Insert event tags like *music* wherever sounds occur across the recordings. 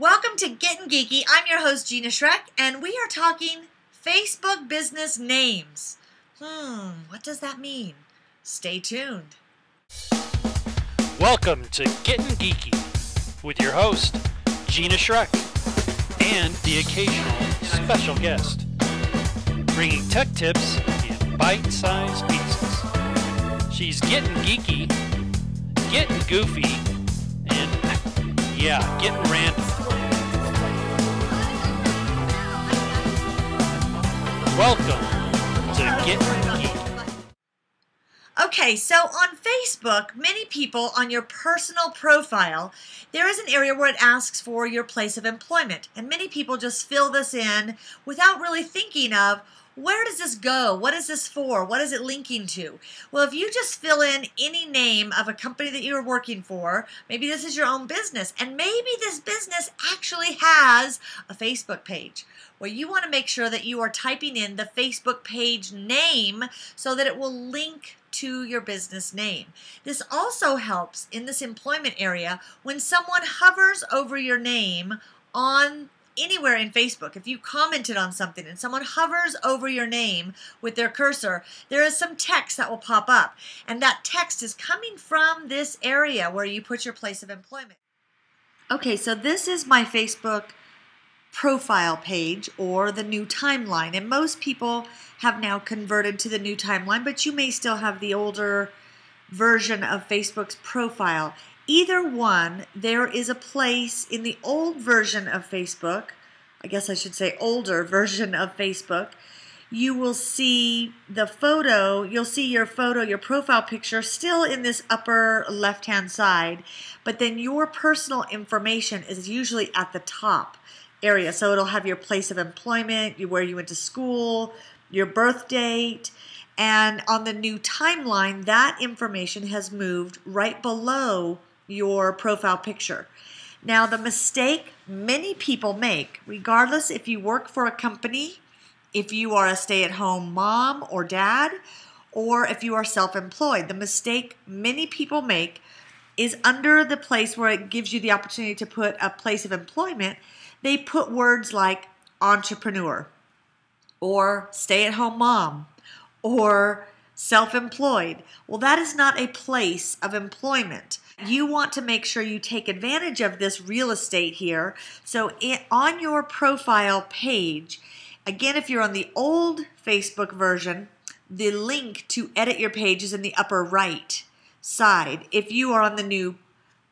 Welcome to Getting Geeky. I'm your host, Gina Schreck, and we are talking Facebook business names. Hmm, what does that mean? Stay tuned. Welcome to Getting Geeky with your host, Gina Schreck, and the occasional special guest, bringing tech tips in bite sized pieces. She's getting geeky, getting goofy, and yeah, getting random. Welcome to Getting Geeky. Okay, so on Facebook, many people on your personal profile, there is an area where it asks for your place of employment. And many people just fill this in without really thinking of where does this go? What is this for? What is it linking to? Well, if you just fill in any name of a company that you're working for, maybe this is your own business, and maybe this business actually has a Facebook page. Well, you want to make sure that you are typing in the Facebook page name so that it will link to your business name. This also helps in this employment area when someone hovers over your name on anywhere in Facebook. If you commented on something and someone hovers over your name with their cursor, there is some text that will pop up. And that text is coming from this area where you put your place of employment. Okay, so this is my Facebook profile page or the new timeline. And most people have now converted to the new timeline, but you may still have the older version of Facebook's profile. Either one, there is a place in the old version of Facebook, I guess I should say older *laughs* version of Facebook, you will see the photo, you'll see your photo, your profile picture still in this upper left hand side, but then your personal information is usually at the top area. So it'll have your place of employment, where you went to school, your birth date, and on the new timeline, that information has moved right below your profile picture. Now, the mistake many people make, regardless if you work for a company, if you are a stay at home mom or dad, or if you are self employed, the mistake many people make is under the place where it gives you the opportunity to put a place of employment, they put words like entrepreneur or stay at home mom or self employed. Well, that is not a place of employment. You want to make sure you take advantage of this real estate here. So, on your profile page, again, if you're on the old Facebook version, the link to edit your page is in the upper right side. If you are on the new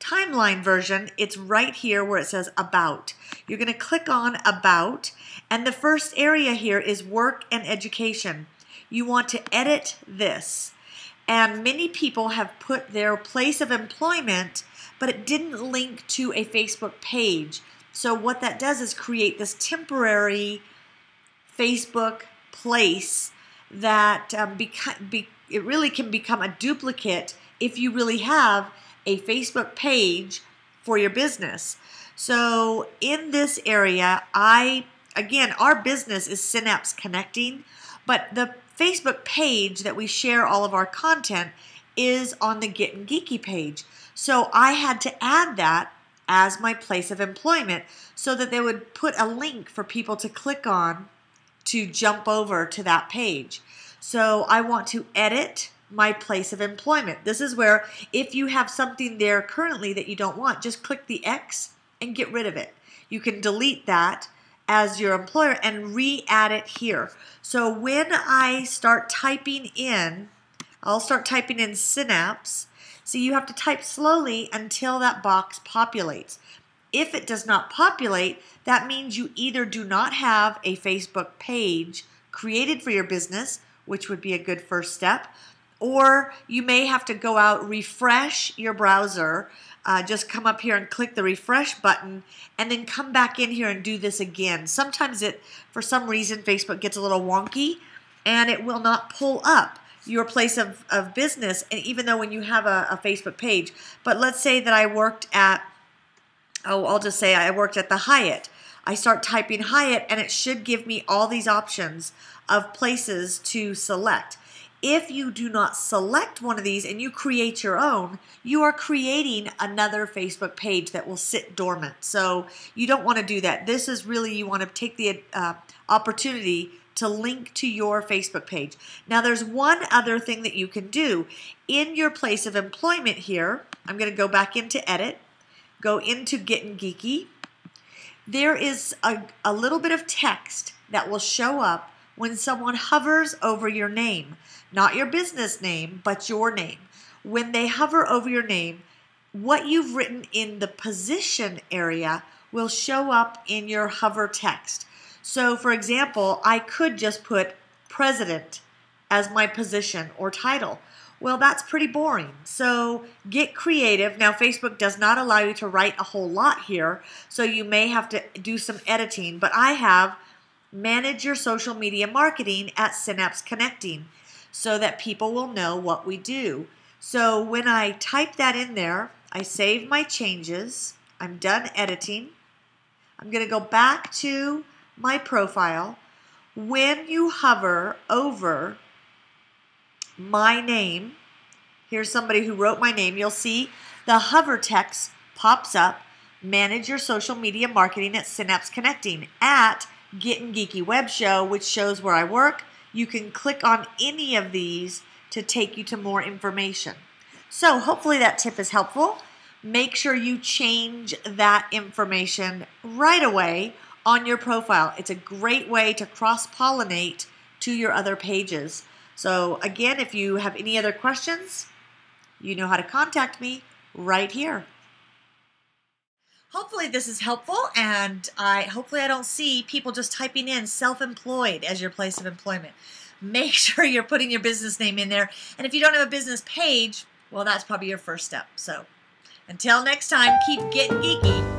timeline version, it's right here where it says About. You're going to click on About, and the first area here is Work and Education. You want to edit this. And many people have put their place of employment, but it didn't link to a Facebook page. So, what that does is create this temporary Facebook place that um, beca- be- it really can become a duplicate if you really have a Facebook page for your business. So, in this area, I again, our business is Synapse Connecting, but the Facebook page that we share all of our content is on the Getting Geeky page. So I had to add that as my place of employment so that they would put a link for people to click on to jump over to that page. So I want to edit my place of employment. This is where if you have something there currently that you don't want, just click the X and get rid of it. You can delete that as your employer and re-add it here. So when I start typing in, I'll start typing in Synapse. So you have to type slowly until that box populates. If it does not populate, that means you either do not have a Facebook page created for your business, which would be a good first step, or you may have to go out, refresh your browser, uh, just come up here and click the refresh button and then come back in here and do this again. Sometimes it, for some reason, Facebook gets a little wonky and it will not pull up your place of, of business, and even though when you have a, a Facebook page. But let's say that I worked at, oh, I'll just say I worked at the Hyatt. I start typing Hyatt and it should give me all these options of places to select. If you do not select one of these and you create your own, you are creating another Facebook page that will sit dormant. So you don't want to do that. This is really, you want to take the uh, opportunity to link to your Facebook page. Now, there's one other thing that you can do. In your place of employment here, I'm going to go back into Edit, go into Getting Geeky. There is a, a little bit of text that will show up when someone hovers over your name, not your business name, but your name. When they hover over your name, what you've written in the position area will show up in your hover text. So, for example, I could just put president as my position or title. Well, that's pretty boring. So get creative. Now, Facebook does not allow you to write a whole lot here, so you may have to do some editing, but I have manage your social media marketing at Synapse Connecting so that people will know what we do. So when I type that in there, I save my changes. I'm done editing. I'm going to go back to my profile. When you hover over my name, here's somebody who wrote my name, you'll see the hover text pops up. Manage your social media marketing at Synapse Connecting at Getting Geeky Web Show, which shows where I work. You can click on any of these to take you to more information. So hopefully that tip is helpful. Make sure you change that information right away on your profile. It's a great way to cross-pollinate to your other pages. So again, if you have any other questions, you know how to contact me right here. Hopefully this is helpful and I hopefully I don't see people just typing in self-employed as your place of employment. Make *laughs* sure you're putting your business name in there. And if you don't have a business page, well that's probably your first step. So until next time, keep getting geeky.